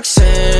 Roxanne